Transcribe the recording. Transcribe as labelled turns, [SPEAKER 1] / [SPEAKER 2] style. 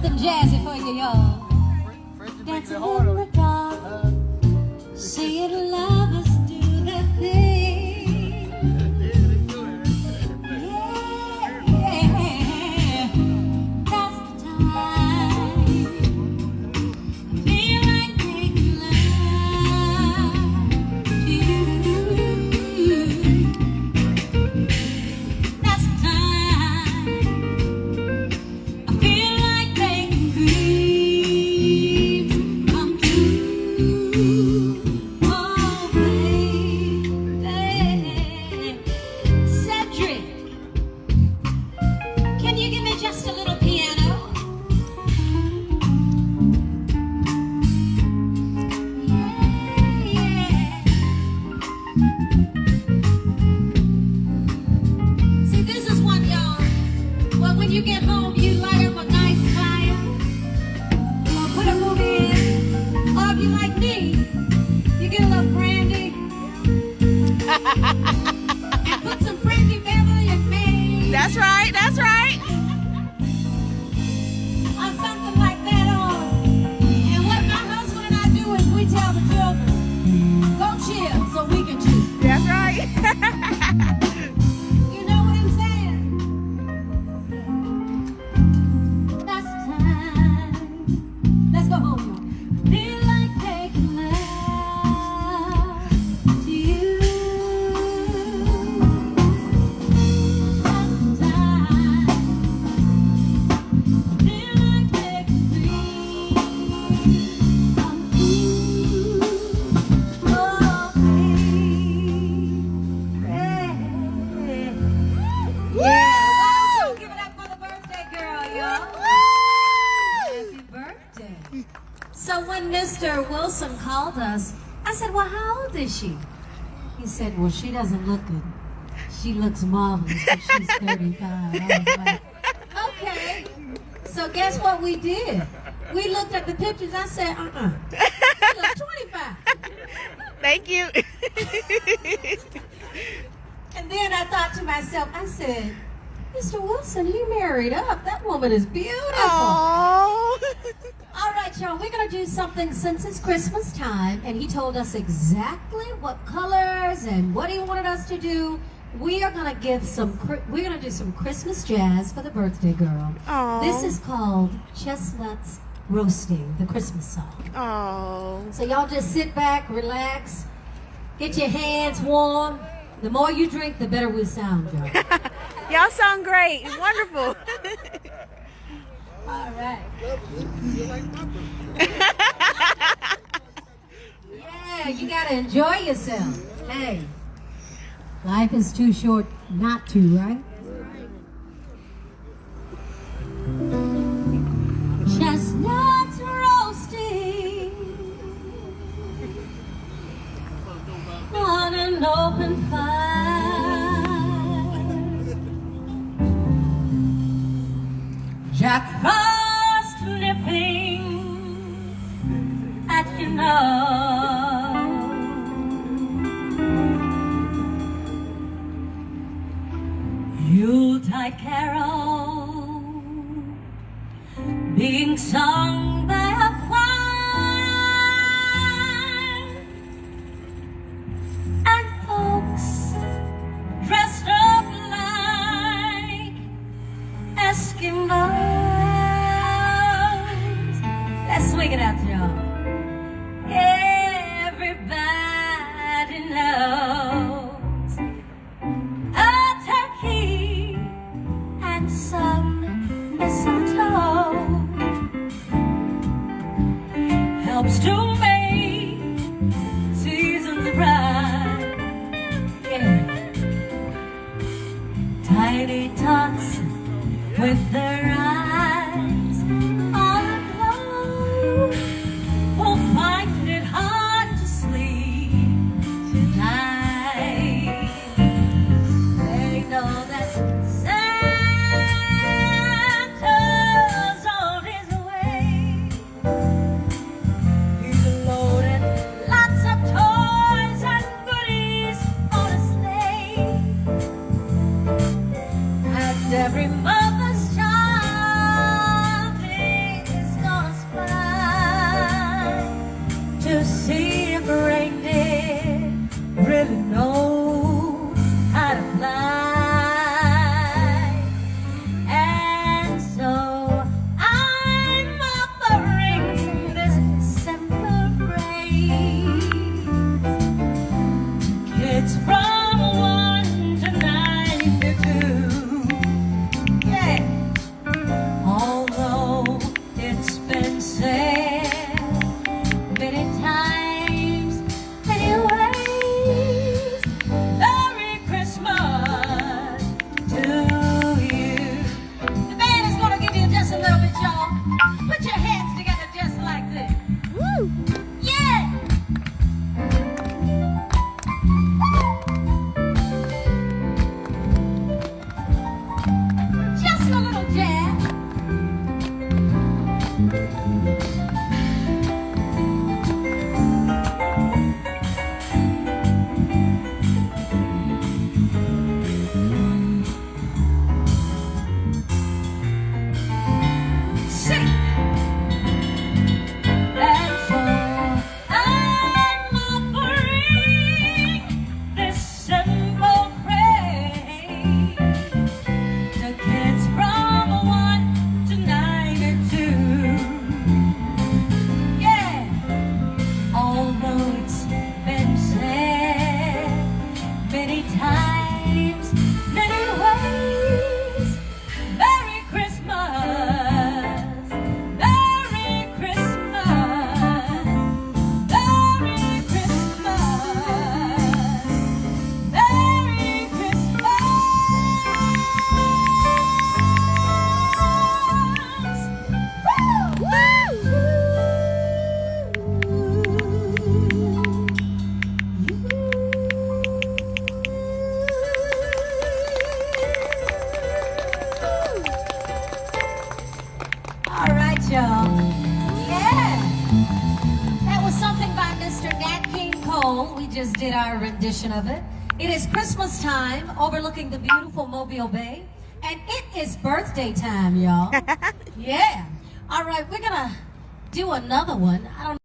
[SPEAKER 1] something jazzy for you, y'all. Dancing in the That's
[SPEAKER 2] right. That's right.
[SPEAKER 1] So when Mr. Wilson called us, I said, well, how old is she? He said, well, she doesn't look good. She looks marvelous, but she's 35. I like, okay. So guess what we did? We looked at the pictures. I said, uh-uh. She looks 25.
[SPEAKER 2] Thank you.
[SPEAKER 1] And then I thought to myself, I said, Mr. Wilson, he married up. That woman is beautiful.
[SPEAKER 2] Oh.
[SPEAKER 1] All right, y'all, we're going to do something since it's Christmas time, and he told us exactly what colors and what he wanted us to do. We are going to give some, we're going to do some Christmas jazz for the birthday girl.
[SPEAKER 2] Aw.
[SPEAKER 1] This is called Chestnuts Roasting, the Christmas song.
[SPEAKER 2] Oh.
[SPEAKER 1] So y'all just sit back, relax, get your hands warm. The more you drink, the better we sound, y'all.
[SPEAKER 2] Y'all sound great. Wonderful.
[SPEAKER 1] All right. yeah, you gotta enjoy yourself. Hey, life is too short not to, right? Being helps Nat King Cole. We just did our rendition of it. It is Christmas time overlooking the beautiful Mobile Bay. And it is birthday time, y'all. yeah. All right, we're going to do another one. I don't